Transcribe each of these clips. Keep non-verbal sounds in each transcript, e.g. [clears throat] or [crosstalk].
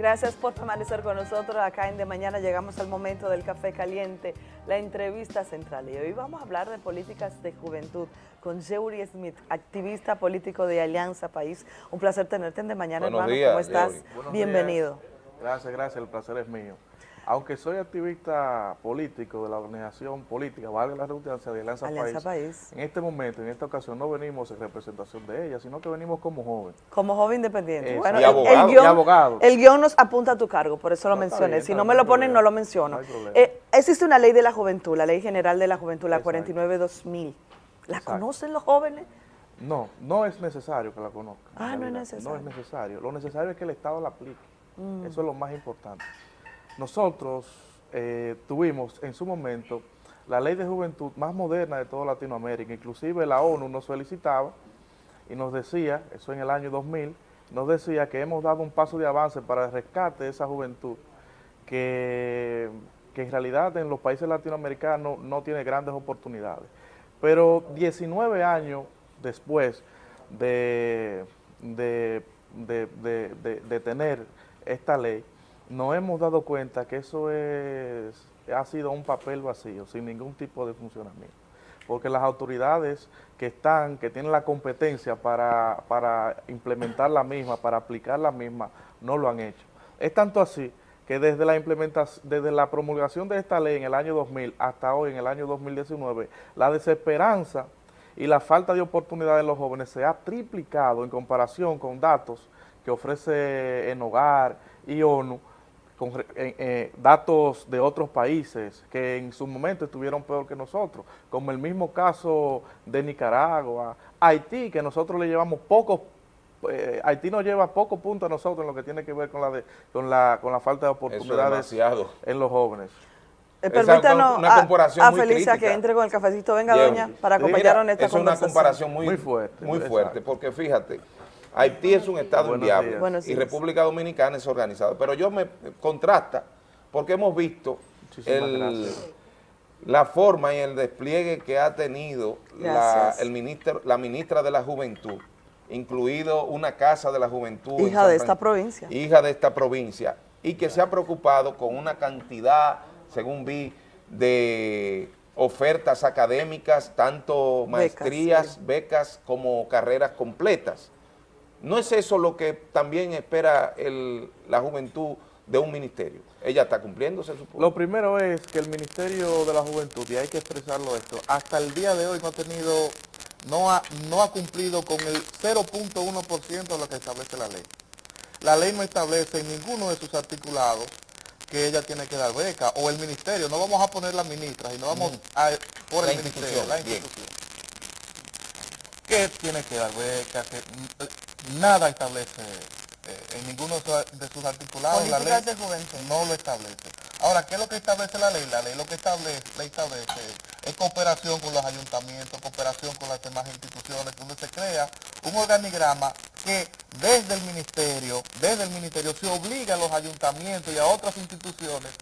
Gracias por permanecer con nosotros. Acá en De Mañana llegamos al momento del café caliente, la entrevista central. Y hoy vamos a hablar de políticas de juventud con Jeury Smith, activista político de Alianza País. Un placer tenerte en De Mañana, Buenos hermano. días, ¿Cómo estás? Bienvenido. Gracias, gracias, el placer es mío. Aunque soy activista político de la organización política, valga la redundancia de Alianza, Alianza País, País. en este momento, en esta ocasión, no venimos en representación de ella, sino que venimos como joven. Como joven independiente. Eso. Bueno, Y el- abogado. el, guion, Y abogado. el guion nos apunta a tu cargo, por eso lo No, mencioné. bien, si no me lo ponen, no lo menciono. No hay problema. Eh, existe una ley de la juventud, la Ley General de la Juventud, la Exacto. 49-2000. ¿La Exacto. conocen los jóvenes? No, no es necesario que la conozcan. Ah, no es necesario. No es necesario. Lo necesario es que el Estado la aplique. Mm. Eso es lo más importante. Nosotros eh, tuvimos en su momento la ley de juventud más moderna de toda Latinoamérica. Inclusive la ONU nos solicitaba y nos decía, eso en el año 2000, nos decía que hemos dado un paso de avance para el rescate de esa juventud que, que en realidad en los países latinoamericanos no tiene grandes oportunidades. Pero 19 años después de, de, de- de- tener esta ley, nos hemos dado cuenta que eso es, ha sido un papel vacío, sin ningún tipo de funcionamiento. Porque las autoridades que están, que tienen la competencia para, para implementar la misma, para aplicar la misma, no lo han hecho. Es tanto así que desde la implementación, desde la promulgación de esta ley en el año 2000 hasta hoy, en el año 2019, la desesperanza y la falta de oportunidades de los jóvenes se ha triplicado en comparación con datos que ofrece en Hogar y ONU, con re- eh, eh, datos de otros países que en su momento estuvieron peor que nosotros, como el mismo caso de Nicaragua, Haití, que nosotros le llevamos pocos, eh, Haití nos lleva pocos puntos a nosotros en lo que tiene que ver con la, de- con la, con la falta de oportunidades en los jóvenes. Eh, permítanos una a- comparación a, muy Felicia crítica. que entre con el cafecito. Venga, doña, para Sí, acompañarnos en esta es una conversación. comparación muy, Muy fuerte, muy exacto. fuerte, porque fíjate, Haití es un estado inviable y. República Dominicana es organizado, pero yo me contrasta porque hemos visto el- la forma y el despliegue que ha tenido la, el ministro, la ministra de la Juventud, incluido una casa de la juventud. en Hija de esta provincia. Hija de esta provincia y que se ha preocupado con una cantidad, según vi, de ofertas académicas, tanto maestrías, sí. becas como carreras completas. ¿No es eso lo que también espera el- la juventud de un ministerio? Ella está cumpliendo, se supone. Lo primero es que el Ministerio de la Juventud, y hay que expresarlo esto, hasta el día de hoy no ha tenido, no ha, no ha cumplido con el 0.1% de lo que establece la ley. La ley no establece en ninguno de sus articulados que ella tiene que dar beca, o el ministerio, no vamos a poner la ministra, sino vamos a, por La el ministerio, institución, la bien. institución. Que tiene que dar beca, que mm, nada establece eh, en ninguno de sus, articulados. la ley de juventud. no lo establece. Ahora, ¿qué es lo que establece la ley? La ley lo que establece, la establece es cooperación con los ayuntamientos, cooperación con las demás instituciones, donde se crea un organigrama que desde el ministerio, desde el ministerio se obliga a los ayuntamientos y a otras instituciones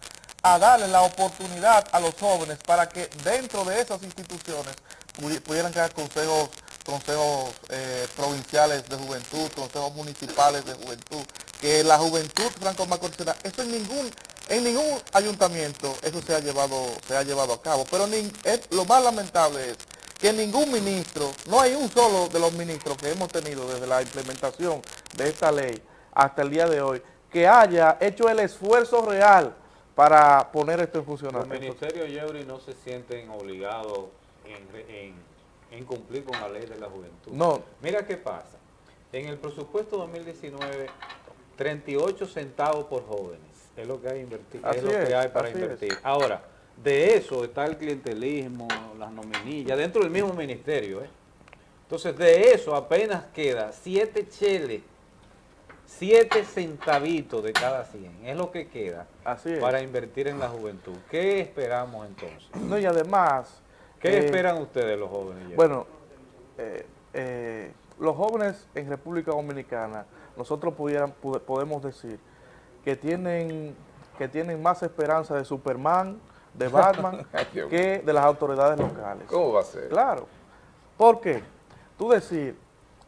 a darle la oportunidad a los jóvenes para que dentro de esas instituciones pudi- pudieran crear consejos, consejos de juventud, consejos municipales de juventud, que la juventud franco macorizada, eso en ningún, en ningún ayuntamiento eso se ha llevado, se ha llevado a cabo. Pero es- lo más lamentable es que ningún ministro, no hay un solo de los ministros que hemos tenido desde la implementación de esta ley hasta el día de hoy, que haya hecho el esfuerzo real para poner esto en Los funcionamiento. ministerios Yeuri no se sienten obligados en- en cumplir con la ley de la juventud. No. Mira qué pasa. En el presupuesto 2019, 38 centavos por jóvenes es lo que hay, invertir, es lo que hay para invertir. es. Ahora, de eso está el clientelismo, las nominillas, dentro del mismo ministerio. ¿eh? Entonces, de eso apenas queda 7 cheles, 7 centavitos de cada 100. Es lo que queda Así para invertir en la juventud. ¿Qué esperamos entonces? No, y además... ¿Qué eh, esperan ustedes los jóvenes? Bueno, eh, eh, los jóvenes en República Dominicana, nosotros pudieran, pude- podemos decir que tienen, que tienen más esperanza de Superman, de [laughs] Batman, que de las autoridades locales. ¿Cómo va a ser? Claro. ¿Por qué? Tú decir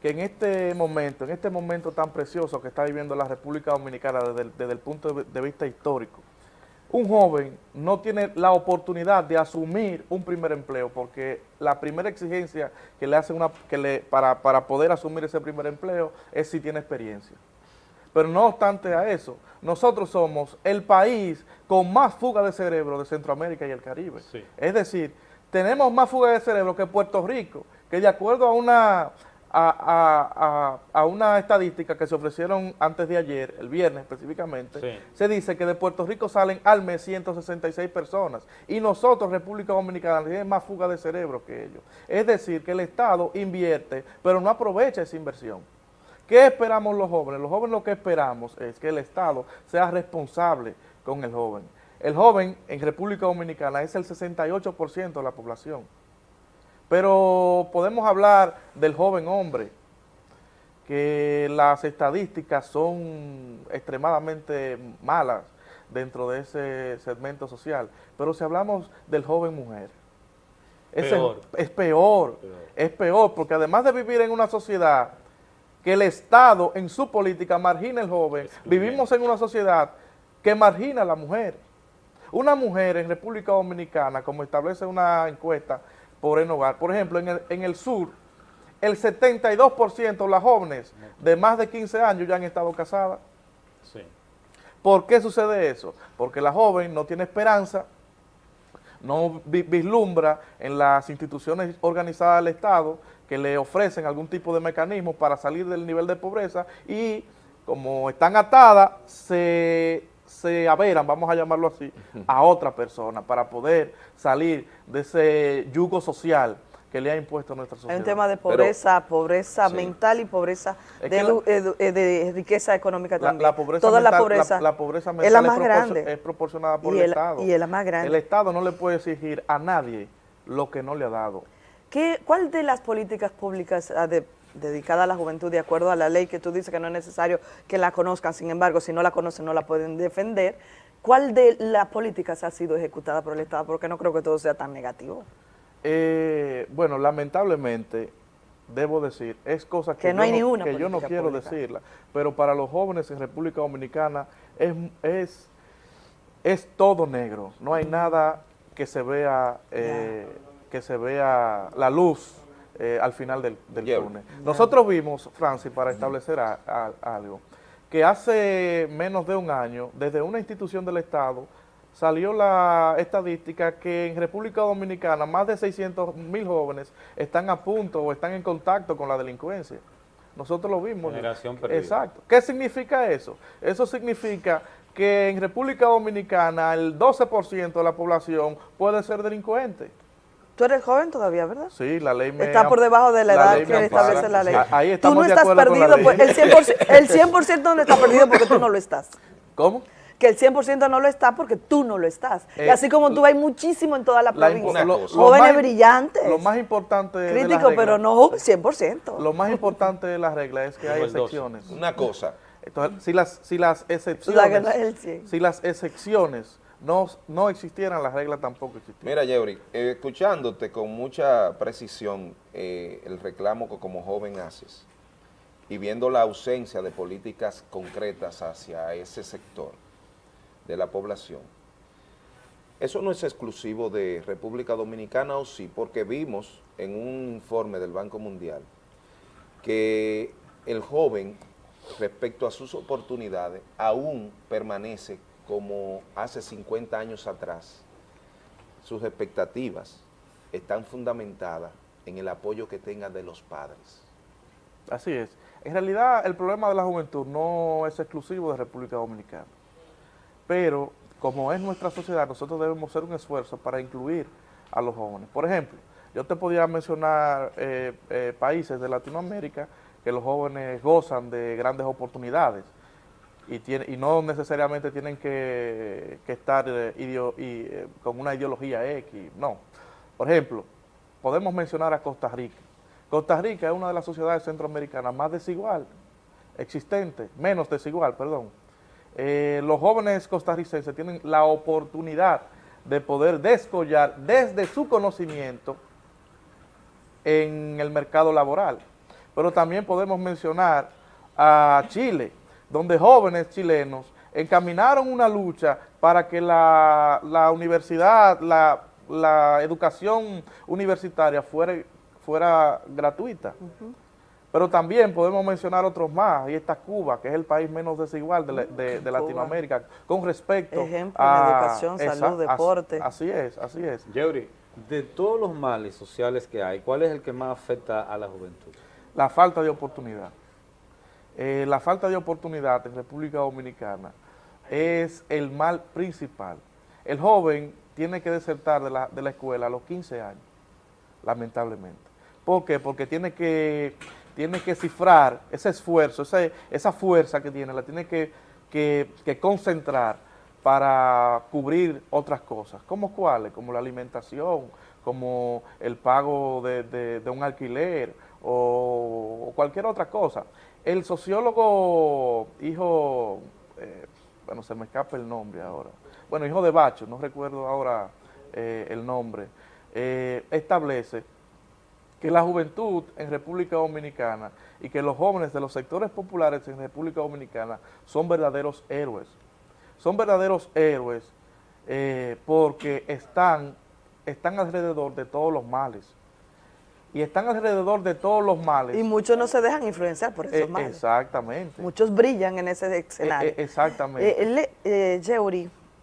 que en este momento, en este momento tan precioso que está viviendo la República Dominicana desde el, desde el punto de vista histórico, un joven no tiene la oportunidad de asumir un primer empleo porque la primera exigencia que le hacen una, que le, para, para poder asumir ese primer empleo es si tiene experiencia. Pero no obstante a eso, nosotros somos el país con más fuga de cerebro de Centroamérica y el Caribe. Es decir, tenemos más fuga de cerebro que Puerto Rico, que de acuerdo a una a, una estadística que se ofrecieron antes de ayer, el viernes específicamente, se dice que de Puerto Rico salen al mes 166 personas y nosotros, República Dominicana, tenemos más fuga de cerebro que ellos. Es decir, que el Estado invierte, pero no aprovecha esa inversión. ¿Qué esperamos los jóvenes? Los jóvenes lo que esperamos es que el Estado sea responsable con el joven. El joven en República Dominicana es el 68% de la población. Pero podemos hablar del joven hombre, que las estadísticas son extremadamente malas dentro de ese segmento social. Pero si hablamos del joven mujer, es peor. Es peor, es peor, porque además de vivir en una sociedad que el Estado en su política margina al joven, vivimos en una sociedad que margina a la mujer. Una mujer en República Dominicana, como establece una encuesta, por en hogar. Por ejemplo, en el, en el sur, el 72% de las jóvenes de más de 15 años ya han estado casadas. Sí. ¿Por qué sucede eso? Porque la joven no tiene esperanza, no vislumbra en las instituciones organizadas del Estado que le ofrecen algún tipo de mecanismo para salir del nivel de pobreza y como están atadas, se se averan, vamos a llamarlo así, a otra persona para poder salir de ese yugo social que le ha impuesto a nuestra sociedad. Hay un tema de pobreza, pobreza mental y pobreza de, riqueza económica también. La, pobreza Toda mental, la pobreza, la, pobreza mental es la más grande. Es proporcionada por el, Estado. Y es la más grande. El Estado no le puede exigir a nadie lo que no le ha dado. ¿Qué, ¿Cuál de las políticas públicas de dedicada a la juventud de acuerdo a la ley que tú dices que no es necesario que la conozcan, sin embargo, si no la conocen no la pueden defender. ¿Cuál de las políticas ha sido ejecutada por el Estado? Porque no creo que todo sea tan negativo. Eh, bueno, lamentablemente, debo decir, es cosa que, no yo, no, que yo no quiero decirla, pero para los jóvenes en República Dominicana es, es, es todo negro, no hay nada que se vea, eh, que se vea la luz eh, al final del, túnel. Nosotros vimos, Francis, para establecer algo, que hace menos de un año, desde una institución del Estado, salió la estadística que en República Dominicana más de 600 mil jóvenes están a punto o están en contacto con la delincuencia. Nosotros lo vimos. Generación perdida. Exacto. ¿Qué significa eso? Eso significa que en República Dominicana el 12% de la población puede ser delincuente. Tú eres joven todavía, ¿verdad? Sí, la ley me Está por debajo de la, edad que establece la ley. Ahí estamos Tú no estás perdido, pues, el 100%, el 100 no está perdido porque tú no lo estás. ¿Cómo? que el 100% no lo está porque tú no lo estás. y eh, así como tú hay muchísimo en toda la provincia. Jóvenes brillantes. Lo más importante Crítico, pero no 100%. Lo más importante de la regla es que hay excepciones. Una cosa. Entonces, si las, si las excepciones... si las excepciones no, no existieran, las reglas tampoco existieran. Mira, Yeuri, escuchándote con mucha precisión eh, el reclamo que como joven haces y viendo la ausencia de políticas concretas hacia ese sector de la población, eso no es exclusivo de República Dominicana o sí, porque vimos en un informe del Banco Mundial que el joven respecto a sus oportunidades aún permanece como hace 50 años atrás, sus expectativas están fundamentadas en el apoyo que tengan de los padres. Así es. En realidad, el problema de la juventud no es exclusivo de República Dominicana, pero como es nuestra sociedad, nosotros debemos hacer un esfuerzo para incluir a los jóvenes. Por ejemplo, yo te podría mencionar eh, eh, países de Latinoamérica que los jóvenes gozan de grandes oportunidades, y, no necesariamente tienen que, estar eh, eh, con una ideología X, no. Por ejemplo, podemos mencionar a Costa Rica. Costa Rica es una de las sociedades centroamericanas más desigual, existente, menos desigual, perdón. Eh, los jóvenes costarricenses tienen la oportunidad de poder descollar desde su conocimiento en el mercado laboral. pero también podemos mencionar a Chile, donde jóvenes chilenos encaminaron una lucha para que la, universidad, la, educación universitaria fuera, fuera gratuita. Pero también podemos mencionar otros más, y está Cuba, que es el país menos desigual de, Latinoamérica, con respecto Ejemplo a... educación, salud, deporte. Así, es, así es. Yeuri, de todos los males sociales que hay, ¿cuál es el que más afecta a la juventud? La falta de oportunidad. Eh, la falta de oportunidad en República Dominicana es el mal principal. El joven tiene que desertar de la, de la escuela a los 15 años, lamentablemente. ¿Por qué? Porque tiene que tiene que cifrar ese esfuerzo, esa fuerza que tiene, la tiene que, concentrar para cubrir otras cosas. ¿Cómo cuáles? Como la alimentación, como el pago de, un alquiler o, cualquier otra cosa. El sociólogo, hijo, eh, bueno, se me escapa el nombre ahora, bueno, hijo de Bacho, no recuerdo ahora eh, el nombre, eh, establece que la juventud en República Dominicana y que los jóvenes de los sectores populares en República Dominicana son verdaderos héroes. Son verdaderos héroes porque están, están alrededor de todos los males. Y están alrededor de todos los males. Y muchos no se dejan influenciar por esos eh, males. Exactamente. Muchos brillan en ese escenario. Eh, exactamente. Eh,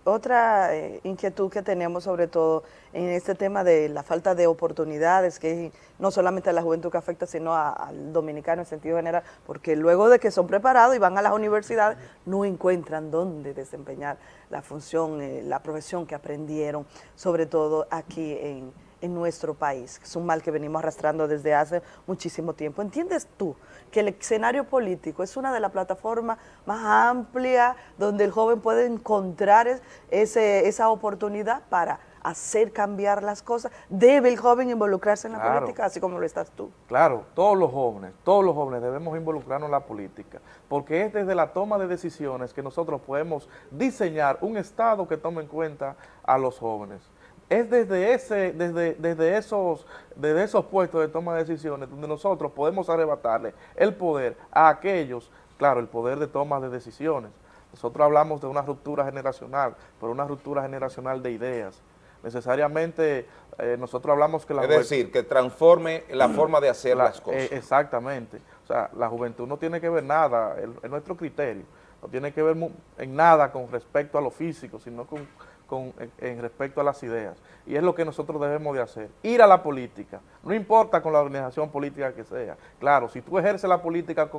otra eh, inquietud que tenemos sobre todo en este tema de la falta de oportunidades, que no solamente a la juventud que afecta, sino al dominicano en sentido general, porque luego de que son preparados y van a las universidades, no encuentran dónde desempeñar la función, eh, la profesión que aprendieron, sobre todo aquí en, en nuestro país. Es un mal que venimos arrastrando desde hace muchísimo tiempo. ¿Entiendes tú que el escenario político es una de las plataformas más amplias donde el joven puede encontrar ese, esa oportunidad para hacer cambiar las cosas? ¿Debe el joven involucrarse en la política, así como lo estás tú? Claro, todos los jóvenes, todos los jóvenes debemos involucrarnos en la política, porque es desde la toma de decisiones que nosotros podemos diseñar un Estado que tome en cuenta a los jóvenes es desde, ese, desde, desde, esos, desde esos puestos de toma de decisiones donde nosotros podemos arrebatarle el poder a aquellos, claro, el poder de toma de decisiones. Nosotros hablamos de una ruptura generacional, pero una ruptura generacional de ideas. Necesariamente eh, nosotros hablamos que la Es decir, que transforme la [clears throat] forma de hacer las cosas. Eh, exactamente. O sea, la juventud no tiene que ver nada, es nuestro criterio, no tiene que ver en nada con respecto a lo físico, sino con con, en, respecto a las ideas. Y es lo que nosotros debemos de hacer. Ir a la política, no importa con la organización política que sea. Claro, si tú ejerces la política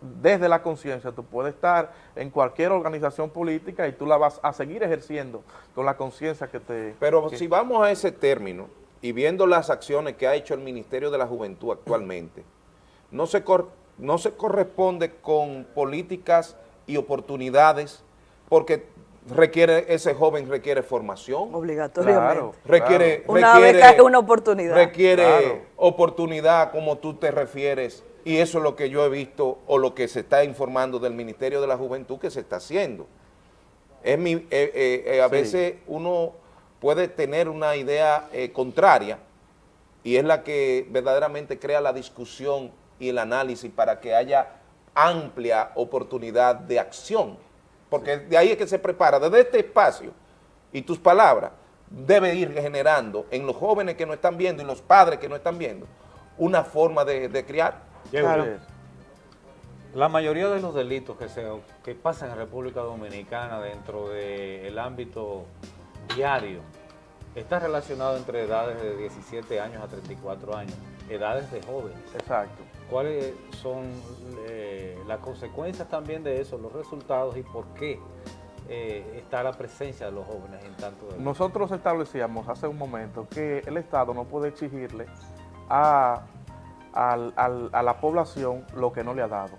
desde la conciencia, tú puedes estar en cualquier organización política y tú la vas a seguir ejerciendo con la conciencia que te... Pero si vamos a ese término y viendo las acciones que ha hecho el Ministerio de la Juventud actualmente, [clears throat] no se, no se corresponde con políticas y oportunidades porque requiere ese joven requiere formación. Obligatoriamente. requiere, una beca es una oportunidad. Requiere oportunidad como tú te refieres y eso es lo que yo he visto o lo que se está informando del Ministerio de la Juventud que se está haciendo. Es mi, eh, eh, eh, a veces uno puede tener una idea contraria y es la que verdaderamente crea la discusión y el análisis para que haya amplia oportunidad de acción porque de ahí es que se prepara, desde este espacio y tus palabras, debe ir generando en los jóvenes que no están viendo y los padres que no están viendo, una forma de, criar. La mayoría de los delitos que, se, que pasan en República Dominicana dentro del ámbito diario está relacionado entre edades de 17 años a 34 años, edades de jóvenes. Exacto cuáles son eh, las consecuencias también de eso, los resultados y por qué eh, está la presencia de los jóvenes en tanto de Nosotros establecíamos hace un momento que el Estado no puede exigirle a, la población lo que no le ha dado.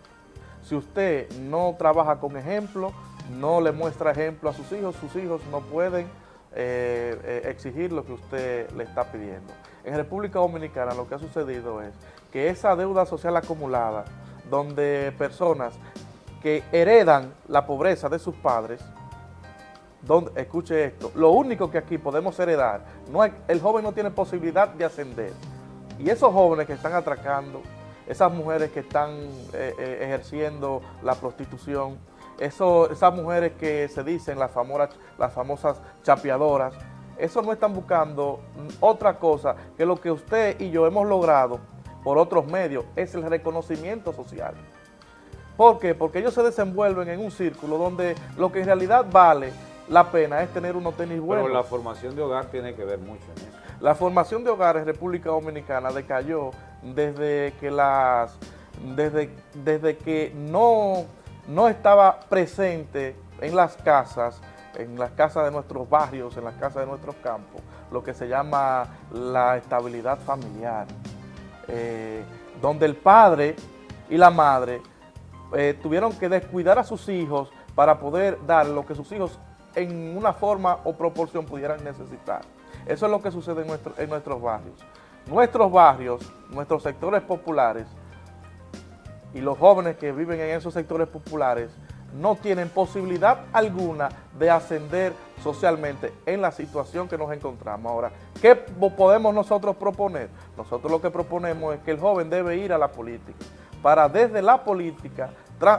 Si usted no trabaja con ejemplo, no le muestra ejemplo a sus hijos, sus hijos no pueden eh, exigir lo que usted le está pidiendo. En República Dominicana lo que ha sucedido es que esa deuda social acumulada, donde personas que heredan la pobreza de sus padres, donde, escuche esto, lo único que aquí podemos heredar, el joven no tiene posibilidad de ascender. Y esos jóvenes que están atracando, esas mujeres que están eh, eh, ejerciendo la prostitución, eso, esas mujeres que se dicen las famosas, las famosas chapeadoras, eso no están buscando otra cosa que lo que usted y yo hemos logrado por otros medios, es el reconocimiento social. ¿Por qué? Porque ellos se desenvuelven en un círculo donde lo que en realidad vale la pena es tener unos tenis buenos. Pero la formación de hogar tiene que ver mucho en eso. La formación de hogares en República Dominicana decayó desde que las desde, desde que no, no estaba presente en las casas, en las casas de nuestros barrios, en las casas de nuestros campos, lo que se llama la estabilidad familiar, eh, donde el padre y la madre eh, tuvieron que descuidar a sus hijos para poder dar lo que sus hijos en una forma o proporción pudieran necesitar. Eso es lo que sucede en, en nuestros barrios. Nuestros barrios, nuestros sectores populares y los jóvenes que viven en esos sectores populares no tienen posibilidad alguna de ascender socialmente en la situación que nos encontramos. Ahora, ¿qué podemos nosotros proponer? Nosotros lo que proponemos es que el joven debe ir a la política para desde la política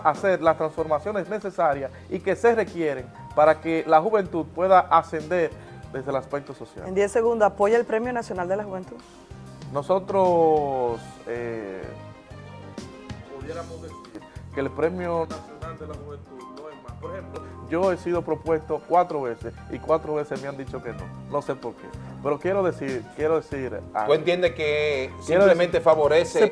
hacer las transformaciones necesarias y que se requieren para que la juventud pueda ascender desde el aspecto social. En 10 segundos, ¿apoya el Premio Nacional de la Juventud? Nosotros eh, pudiéramos decir que el Premio Nacional de la Juventud no es más. Por ejemplo, yo he sido propuesto cuatro veces y cuatro veces me han dicho que no. No sé por qué. Pero quiero decir, quiero decir... ¿Tú entiendes que simplemente favorece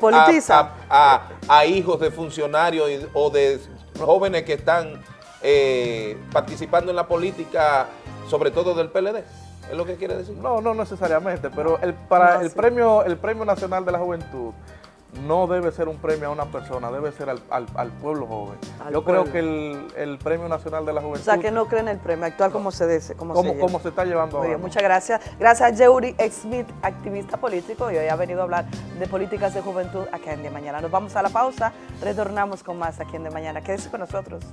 a, a, a, hijos de funcionarios o de jóvenes que están eh, participando en la política, sobre todo del PLD? ¿Es lo que quiere decir? No, no necesariamente, pero el, para el, premio, el Premio Nacional de la Juventud no debe ser un premio a una persona, debe ser al, al, pueblo joven. Yo creo que el, el, Premio Nacional de la Juventud... O sea, que no creen el premio actual como se dice. Como, se, se, está llevando ahora. muchas gracias. Gracias a Yeuri Smith, activista político, y hoy ha venido a hablar de políticas de juventud aquí en De Mañana. Nos vamos a la pausa, retornamos con más aquí en De Mañana. Quédese con nosotros.